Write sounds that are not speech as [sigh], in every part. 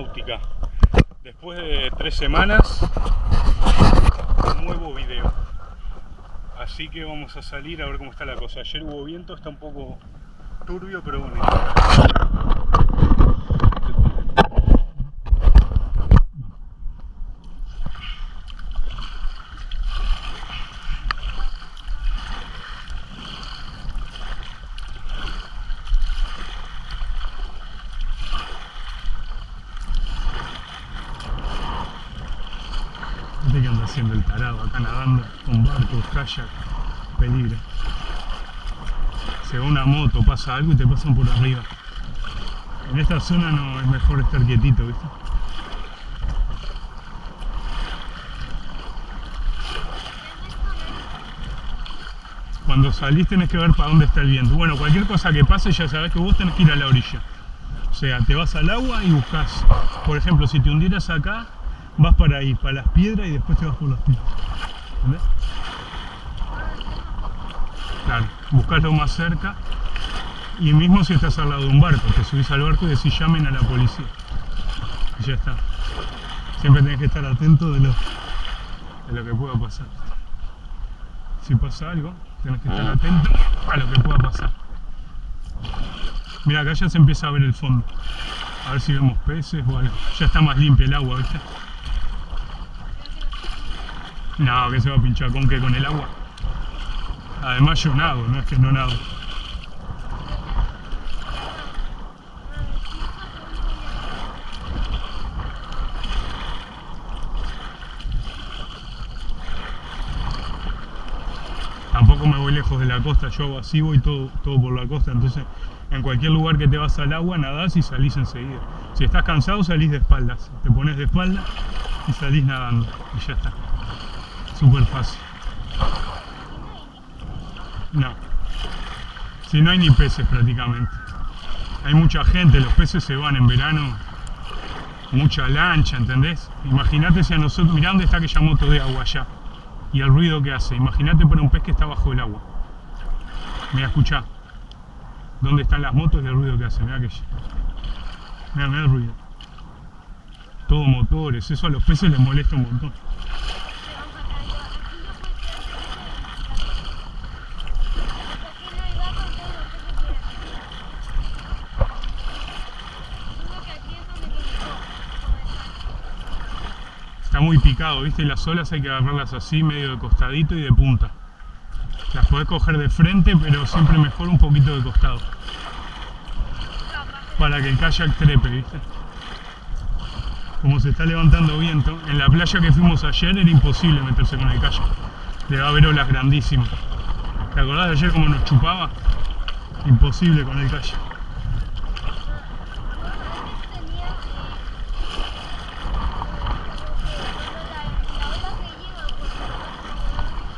Náutica. Después de tres semanas, un nuevo video. Así que vamos a salir a ver cómo está la cosa. Ayer hubo viento, está un poco turbio, pero bueno. Este que anda haciendo el tarado acá nadando con barcos, kayak, peligro. Se va una moto, pasa algo y te pasan por arriba. En esta zona no es mejor estar quietito, ¿viste? Cuando salís tenés que ver para dónde está el viento. Bueno, cualquier cosa que pase ya sabes que vos tenés que ir a la orilla. O sea, te vas al agua y buscas. Por ejemplo, si te hundieras acá, vas para ahí, para las piedras y después te vas por las piedras. ¿Entendés? Claro, buscas lo más cerca y mismo si estás al lado de un barco, te subís al barco y decís llamen a la policía. Y ya está. Siempre tenés que estar atento de lo, de lo que pueda pasar. Si pasa algo, tenés que estar atento a lo que pueda pasar. Mira, acá ya se empieza a ver el fondo. A ver si vemos peces o algo. Ya está más limpia el agua, ¿viste? No, que se va a pinchar con qué, con el agua. Además yo nado, no es que no nado. Tampoco me voy lejos de la costa, yo así voy todo, todo por la costa, entonces en cualquier lugar que te vas al agua nadás y salís enseguida. Si estás cansado salís de espaldas, te pones de espalda y salís nadando y ya está. Súper fácil. No. Si no hay ni peces prácticamente. Hay mucha gente, los peces se van en verano. Mucha lancha, ¿entendés? Imagínate si a nosotros, mirá dónde está aquella moto de agua allá. Y el ruido que hace. Imagínate para un pez que está bajo el agua. Mira, escuchá. ¿Dónde están las motos y el ruido que hace? Mira aquella. Mira, el ruido. Todo motores, eso a los peces les molesta un montón. Muy picado, ¿viste? Y las olas hay que agarrarlas así, medio de costadito y de punta. Las podés coger de frente, pero siempre mejor un poquito de costado. Para que el kayak trepe, ¿viste? Como se está levantando viento, en la playa que fuimos ayer era imposible meterse con el kayak. Le va a haber olas grandísimas. ¿Te acordás de ayer cómo nos chupaba? Imposible con el kayak.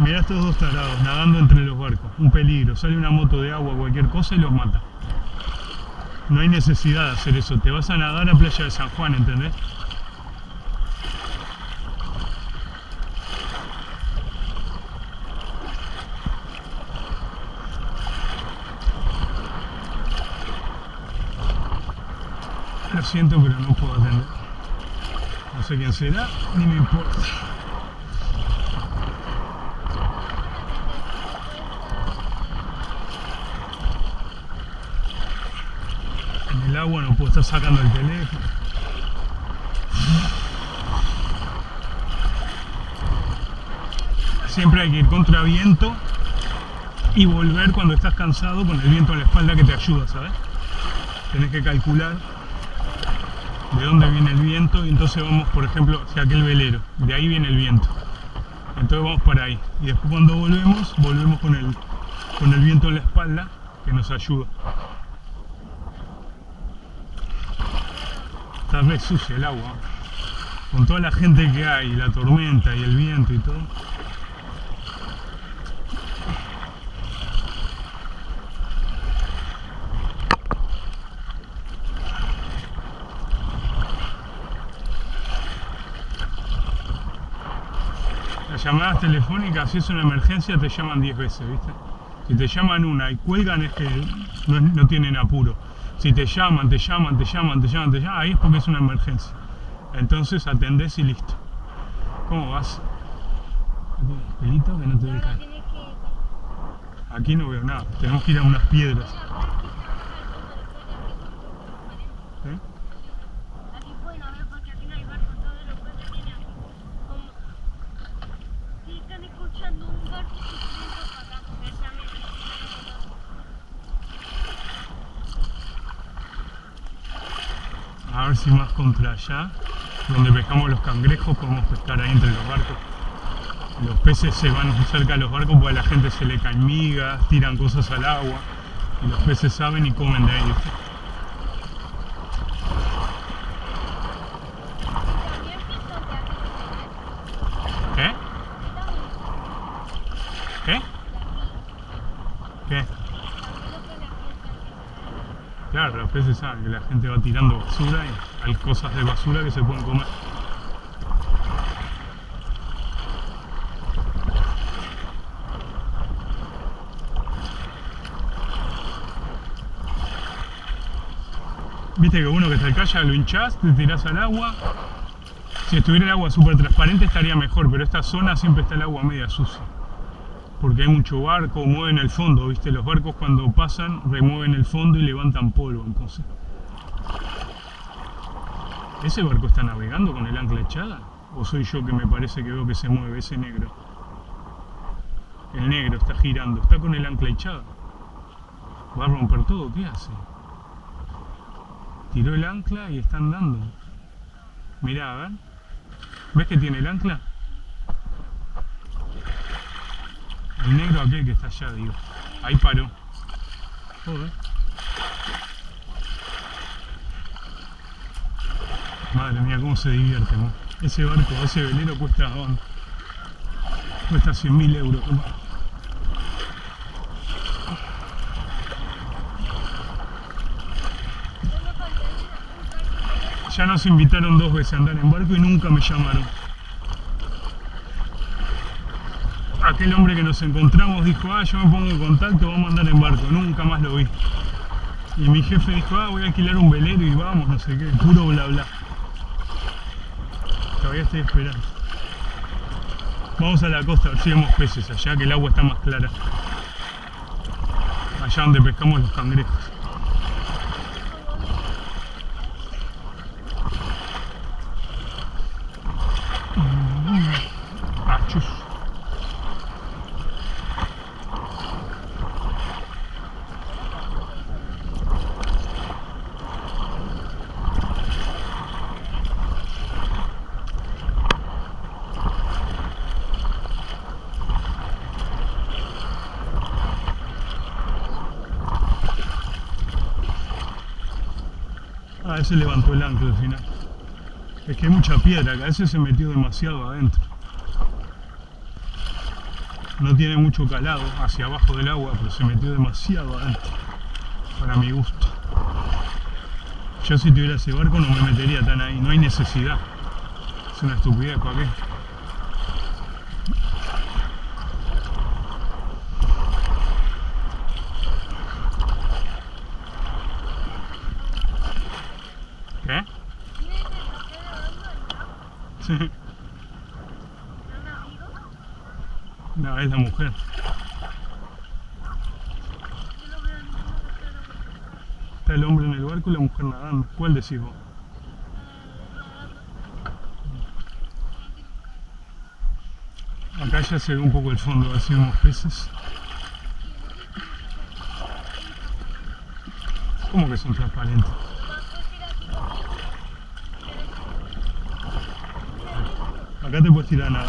Mirá estos dos tarados nadando entre los barcos. Un peligro. Sale una moto de agua cualquier cosa y los mata. No hay necesidad de hacer eso. Te vas a nadar a Playa de San Juan, ¿entendés? Lo siento, pero no puedo atender. No sé quién será, ni me importa. En el estar sacando el teléfono. Siempre hay que ir contra viento y volver cuando estás cansado con el viento en la espalda que te ayuda, ¿sabes? Tenés que calcular de dónde viene el viento y entonces vamos, por ejemplo, hacia aquel velero, de ahí viene el viento. Entonces vamos para ahí. Y después cuando volvemos, volvemos con el, con el viento en la espalda que nos ayuda. Está re sucia el agua. Con toda la gente que hay, la tormenta y el viento y todo. Las llamadas telefónicas, si es una emergencia, te llaman 10 veces, ¿viste? Si te llaman una y cuelgan es que no, no tienen apuro. Si te llaman, te llaman, te llaman, te llaman, te llaman, ahí es porque es una emergencia. Entonces atendés y listo. ¿Cómo vas? ¿Tienes pelito que no te que... Aquí no veo nada. Tenemos que ir a unas piedras. ¿Eh? Aquí pueden haber porque aquí no hay barco, todos los peces tienen aquí. Como... Si están escuchando un barco sufriendo para acá, precisamente. A ver si más contra allá, donde pescamos los cangrejos, podemos pescar ahí entre los barcos. Los peces se van cerca de los barcos porque a la gente se le caen migas, tiran cosas al agua. Y los peces saben y comen de piensan de aquí. ¿Qué? ¿Qué? ¿Qué? Claro, los peces saben que la gente va tirando basura y hay cosas de basura que se pueden comer. Viste que uno que está en calle lo hinchás, te tirás al agua. Si estuviera el agua súper transparente estaría mejor, pero esta zona siempre está el agua media sucia. Porque hay mucho barco, mueven el fondo, ¿viste? Los barcos cuando pasan remueven el fondo y levantan polvo, entonces. ¿Ese barco está navegando con el ancla echada? ¿O soy yo que me parece que veo que se mueve ese negro? El negro está girando, está con el ancla echada. ¿Va a romper todo? ¿Qué hace? Tiró el ancla y está andando. Mirá, a ver. ¿Ves que tiene el ancla? El negro aquel que está allá, digo. Ahí paró. Joder. Madre mía, cómo se divierte, ¿no? Ese barco, ese velero cuesta, cuesta 100.000 euros. toma. Ya nos invitaron dos veces a andar en barco y nunca me llamaron. Aquel hombre que nos encontramos dijo, ah, yo me pongo en contacto, vamos a andar en barco. Nunca más lo vi. Y mi jefe dijo, ah, voy a alquilar un velero y vamos, no sé qué, puro bla bla. Todavía estoy esperando. Vamos a la costa a ver si vemos peces allá, que el agua está más clara. Allá donde pescamos los cangrejos. Ah, ese levantó el ancla al final. Es que hay mucha piedra, que a veces se metió demasiado adentro. No tiene mucho calado hacia abajo del agua, pero se metió demasiado adentro. Para mi gusto. Yo si tuviera ese barco no me metería tan ahí, no hay necesidad. Es una estupidez, ¿para? ¿Qué? Sí. [laughs] No, es la mujer. Está el hombre en el barco y la mujer nadando. ¿Cuál decís vos? Acá ya se ve un poco el fondo, a ver si vemos peces. ¿Cómo que son transparentes? Acá te puedes tirar a.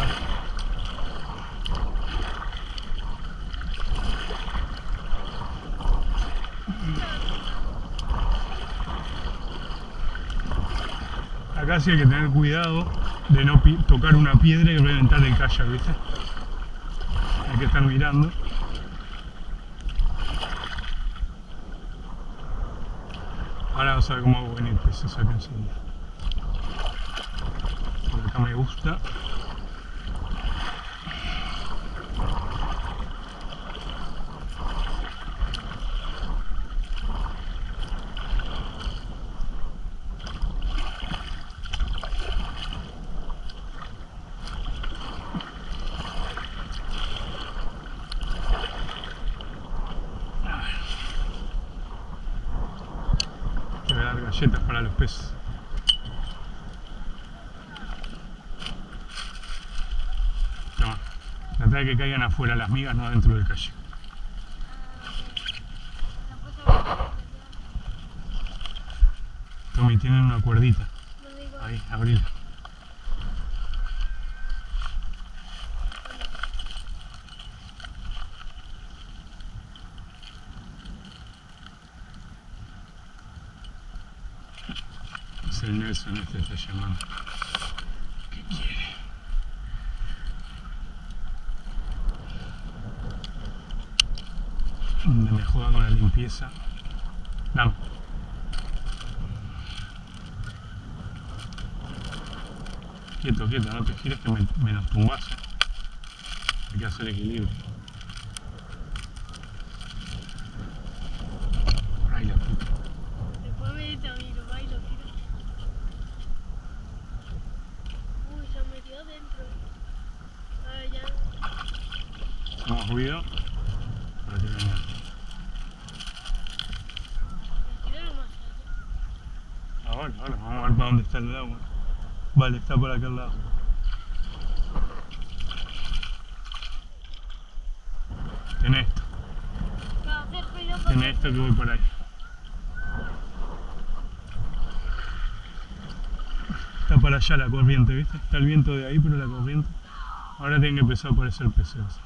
Acá sí hay que tener cuidado de no tocar una piedra y reventar el kayak, ¿viste? Hay que estar mirando. Ahora vas a ver cómo hago venir peces acá enseguida me gusta galletas para los peces. Trata de que caigan afuera las migas, no adentro del calle. Tommy, tienen una cuerdita. Ahí, abrila. Es el Nelson, este está llamando. Donde me juega con la limpieza. Dame. Quieto, quieto, no te gires que me, me nos tumbas. eh. Hay que hacer equilibrio. Por ahí la puta. Después me dice a mí, lo va y lo tiro. Uy, se metió adentro. Ah, ya. Hacemos ruido para que venga. Tíralo más allá. Ahora, vamos a ver para dónde está el agua. Vale, está por acá al lado. Tenés esto, tenés esto que voy por ahí. Está para allá la corriente, ¿viste? Está el viento de ahí, pero la corriente. Ahora tienen que empezar a aparecer peces.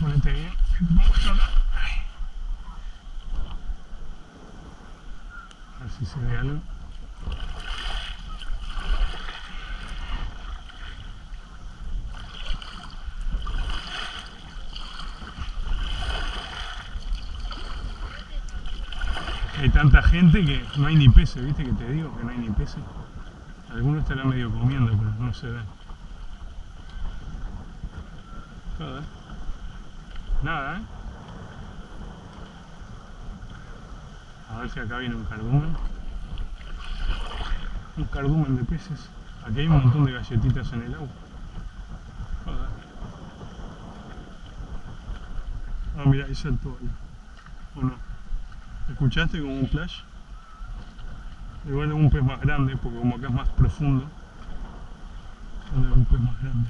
Ponete bien. Vamos. A si se ve algo. Hay tanta gente que no hay ni peces, ¿viste? Que te digo que no hay ni peces. Algunos estarán medio comiendo, pero no se ven. Joder. Nada, ¿eh? A ver si acá viene un cardumen. Un cardumen de peces. Aquí hay un montón de galletitas en el agua. Ah, mira, ahí saltó ahí. ¿O no? ¿Escuchaste como un flash? Igual es un pez más grande, porque como acá es más profundo. Es un pez más grande.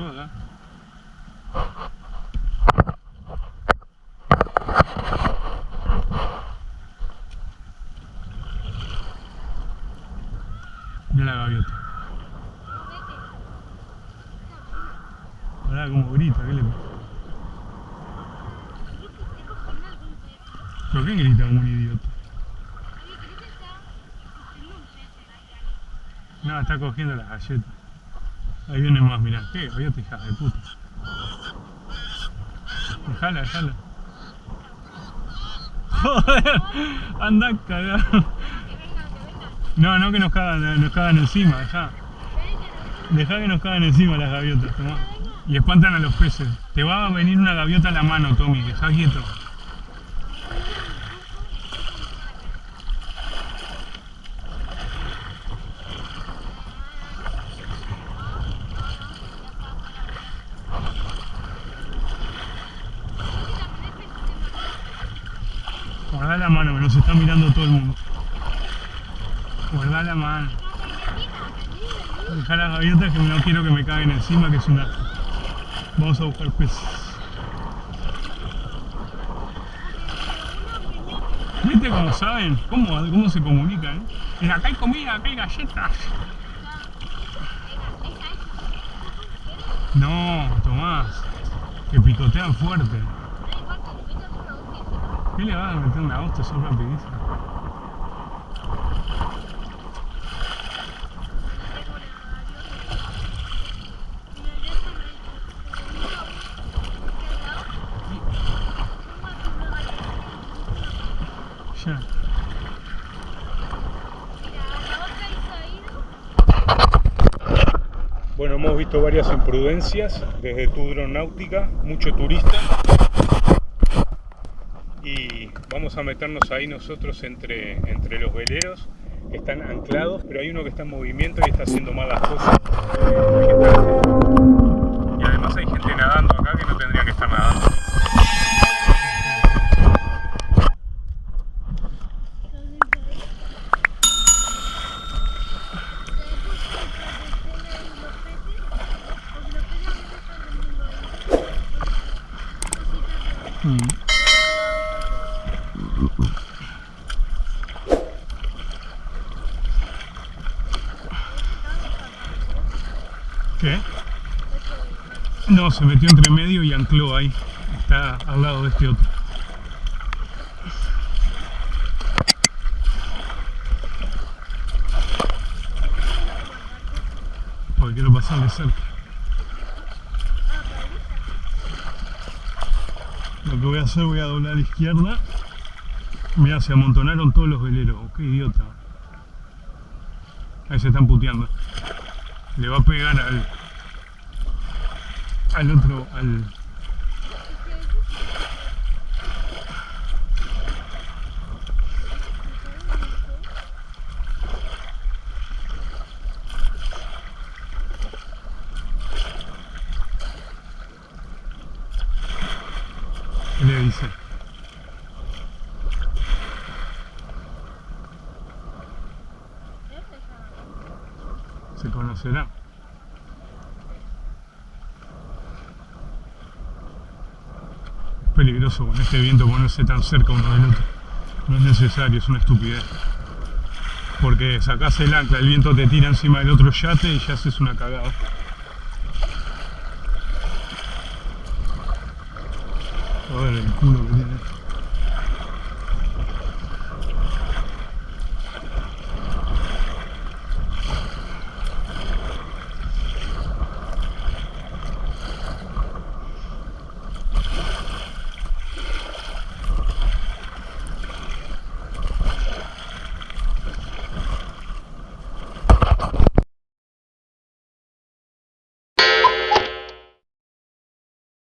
Mira la gaviota. Pará, como grita, ¿qué le pasa? ¿Pero qué grita como un idiota? No, está cogiendo las galletas. Viene más, mirá. ¿Qué gaviota, hija de puta? Dejala, dejala. Joder, anda cagado. No, no que nos cagan, nos cagan encima, dejá. Dejá que nos cagan encima las gaviotas, tomá. Y espantan a los peces. Te va a venir una gaviota a la mano, Tommy, dejá quieto. Guarda la mano, que nos está mirando todo el mundo. Guarda la mano. Dejar las gaviotas que no quiero que me caguen encima, que es una... Vamos a buscar peces. ¿Viste cómo saben? ¿Cómo, cómo se comunican? eh? Acá hay comida, acá hay galletas. No, Tomás. Que picotean fuerte. ¿Qué le vas a meter una hostia? Son rapidísimo. Bueno, hemos visto varias imprudencias desde tu náutica, mucho turista. Y vamos a meternos ahí nosotros entre, entre los veleros están anclados, pero hay uno que está en movimiento y está haciendo mal las cosas. Que. Y además hay gente nadando acá que no tendría que estar nadando. Mm. ¿Qué? No, se metió entre medio y ancló ahí. Está al lado de este otro. Porque quiero pasarle cerca. Lo que voy a hacer, voy a doblar a izquierda. Mira, se amontonaron todos los veleros. Qué idiota. Ahí se están puteando. Le va a pegar al, al otro, al... ¿Qué le dice? Se conocerá. Peligroso con este viento ponerse tan cerca uno del otro. No es necesario, es una estupidez. Porque sacás el ancla, el viento te tira encima del otro yate y ya haces una cagada. Ver el culo que tiene.